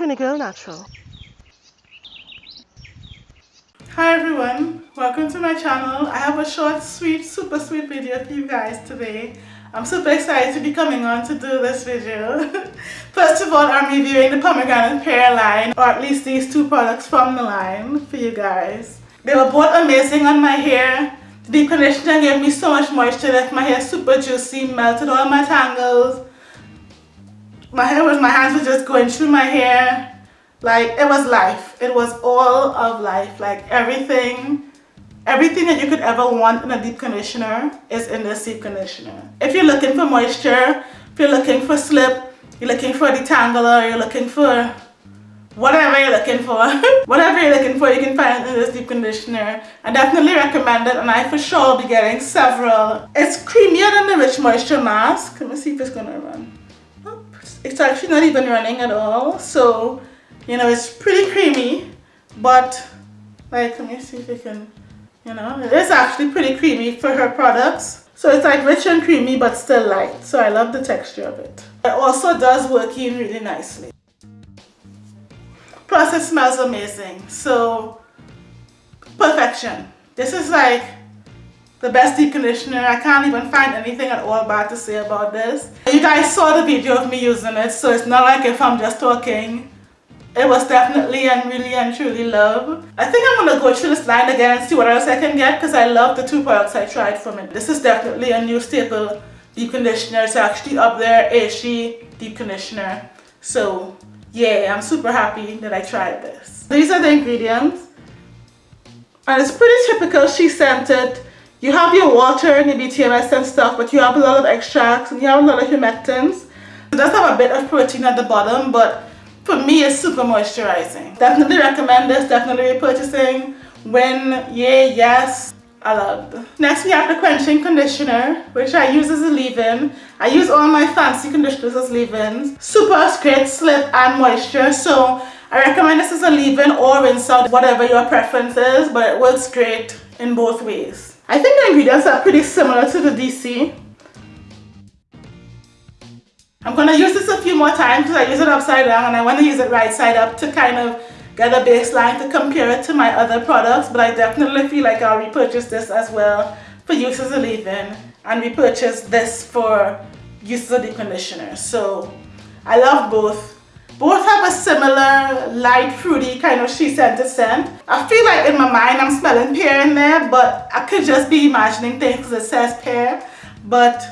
Trini Girl Natural. Hi everyone, welcome to my channel. I have a short, sweet, super sweet video for you guys today. I'm super excited to be coming on to do this video. First of all, I'm reviewing the pomegranate pear line, or at least these two products from the line for you guys. They were both amazing on my hair. The deep conditioner gave me so much moisture, left my hair super juicy, melted all my tangles. My hair was, my hands were just going through my hair. Like, it was life. It was all of life. Like, everything Everything that you could ever want in a deep conditioner is in this deep conditioner. If you're looking for moisture, if you're looking for slip, you're looking for detangler, you're looking for whatever you're looking for. whatever you're looking for, you can find it in this deep conditioner. I definitely recommend it and I for sure will be getting several. It's creamier than the Rich Moisture Mask. Let me see if it's gonna run. It's actually not even running at all. So, you know, it's pretty creamy, but like, let me see if you can you know, it is actually pretty creamy for her products. So it's like rich and creamy but still light. So I love the texture of it. It also does work in really nicely. Plus it smells amazing. So perfection. This is like the best deep conditioner. I can't even find anything at all bad to say about this. You guys saw the video of me using it so it's not like if I'm just talking it was definitely and really and truly love. I think I'm going to go through this line again and see what else I can get because I love the two products I tried from it. This is definitely a new staple deep conditioner. It's actually up there, Aishi deep conditioner. So yeah, I'm super happy that I tried this. These are the ingredients. And it's pretty typical SheScentIt. You have your water and your BTMS and stuff, but you have a lot of extracts and you have a lot of humectants. It does have a bit of protein at the bottom, but for me it's super moisturizing. Definitely recommend this, definitely repurchasing. When, yeah, yes, I love. Next we have the quenching conditioner, which I use as a leave-in. I use all my fancy conditioners as leave-ins. Super great slip and moisture, so I recommend this as a leave-in or rinse out, whatever your preference is, but it works great in both ways. I think the ingredients are pretty similar to the DC. I'm going to use this a few more times because I use it upside down and I want to use it right side up to kind of get a baseline to compare it to my other products but I definitely feel like I'll repurchase this as well for use as a leave-in and repurchase this for use as a deep conditioner. So I love both. Both have a similar light fruity kind of SheScentIt scent. I feel like in my mind I'm smelling pear in there but I could just be imagining things because it says pear but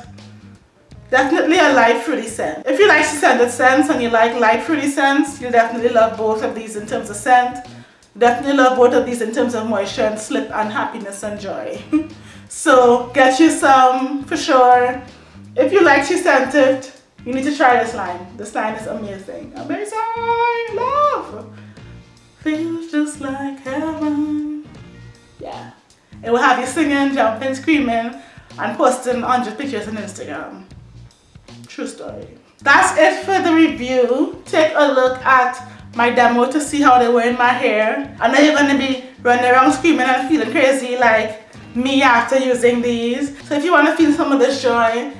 Definitely a light fruity scent. If you like SheScentIt scents and you like light fruity scents, you'll definitely love both of these in terms of scent. Definitely love both of these in terms of moisture and slip and happiness and joy. so get you some for sure. If you like SheScentIt, you need to try this line. This line is amazing. Amazing! Love! Feels just like heaven. Yeah. It will have you singing, jumping, screaming, and posting 100 pictures on Instagram. True story. That's it for the review. Take a look at my demo to see how they were in my hair. I know you're to be running around screaming and feeling crazy like me after using these. So if you want to feel some of this joy,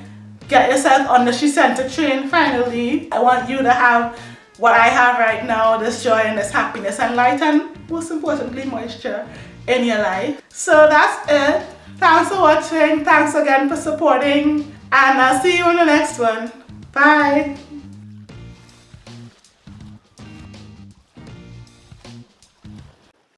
get yourself on the SheScentIt train finally. I want you to have what I have right now, this joy and this happiness and light and most importantly moisture in your life. So that's it. Thanks for watching. Thanks again for supporting and I'll see you in the next one. Bye.